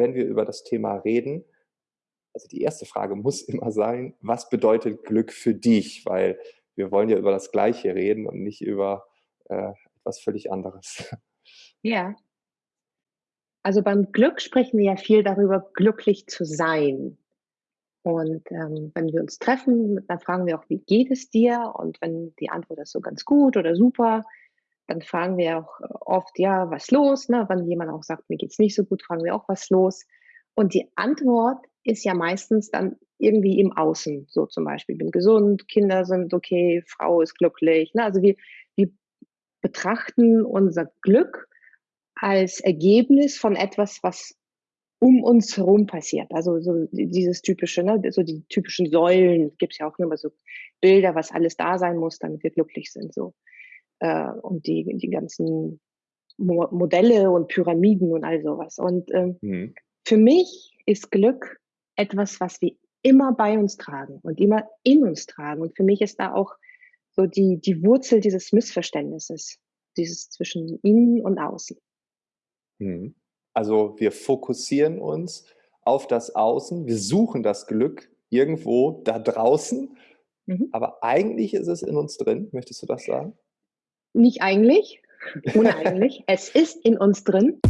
wenn wir über das Thema reden, also die erste Frage muss immer sein, was bedeutet Glück für dich? Weil wir wollen ja über das Gleiche reden und nicht über äh, etwas völlig anderes. Ja. Also beim Glück sprechen wir ja viel darüber, glücklich zu sein. Und ähm, wenn wir uns treffen, dann fragen wir auch, wie geht es dir? Und wenn die Antwort ist so ganz gut oder super, dann fragen wir auch oft, ja, was los? Ne? Wenn jemand auch sagt, mir geht's nicht so gut, fragen wir auch, was los? Und die Antwort ist ja meistens dann irgendwie im Außen, so zum Beispiel, bin gesund, Kinder sind okay, Frau ist glücklich. Ne? Also wir, wir betrachten unser Glück als Ergebnis von etwas, was um uns herum passiert. Also so dieses typische, ne, so die typischen Säulen gibt es ja auch immer so Bilder, was alles da sein muss, damit wir glücklich sind. So. Äh, und die, die ganzen Mo Modelle und Pyramiden und all sowas. Und ähm, mhm. für mich ist Glück etwas, was wir immer bei uns tragen und immer in uns tragen. Und für mich ist da auch so die, die Wurzel dieses Missverständnisses, dieses zwischen innen und außen. Mhm. Also wir fokussieren uns auf das Außen, wir suchen das Glück irgendwo da draußen, mhm. aber eigentlich ist es in uns drin. Möchtest du das sagen? Nicht eigentlich, uneigentlich. es ist in uns drin.